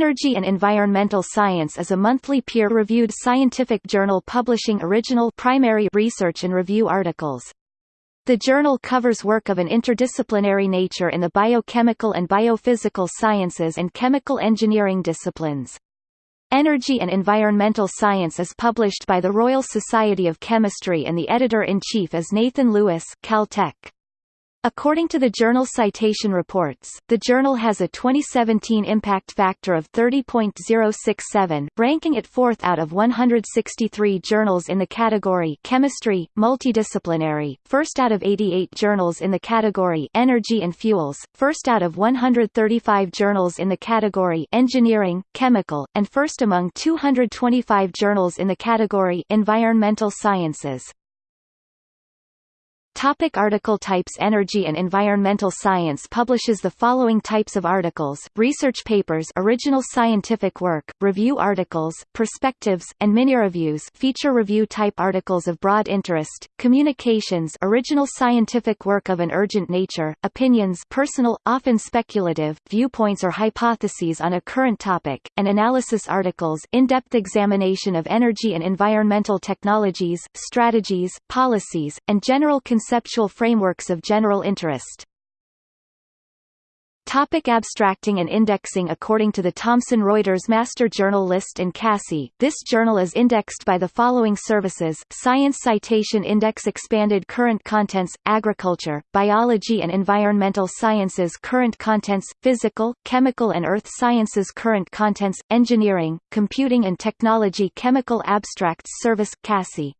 Energy and Environmental Science is a monthly peer-reviewed scientific journal publishing original primary research and review articles. The journal covers work of an interdisciplinary nature in the biochemical and biophysical sciences and chemical engineering disciplines. Energy and Environmental Science is published by the Royal Society of Chemistry and the editor-in-chief is Nathan Lewis Caltech. According to the journal Citation Reports, the journal has a 2017 impact factor of 30.067, ranking it fourth out of 163 journals in the category Chemistry, Multidisciplinary, first out of 88 journals in the category Energy and Fuels, first out of 135 journals in the category Engineering, Chemical, and first among 225 journals in the category Environmental Sciences. Topic article types Energy and Environmental Science publishes the following types of articles, research papers original scientific work, review articles, perspectives, and mini-reviews feature review type articles of broad interest, communications original scientific work of an urgent nature, opinions personal, often speculative, viewpoints or hypotheses on a current topic, and analysis articles in-depth examination of energy and environmental technologies, strategies, policies, and general concerns conceptual frameworks of general interest. Topic abstracting and indexing According to the Thomson Reuters Master Journal List and CASSI, this journal is indexed by the following services, Science Citation Index Expanded Current Contents, Agriculture, Biology and Environmental Sciences Current Contents, Physical, Chemical and Earth Sciences Current Contents, Engineering, Computing and Technology Chemical Abstracts Service, CASSI